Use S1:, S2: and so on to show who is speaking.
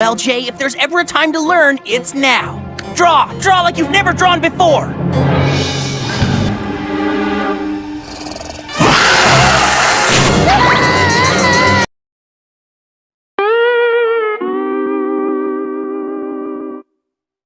S1: Well, Jay, if there's ever a time to learn, it's now. Draw! Draw like you've never drawn before!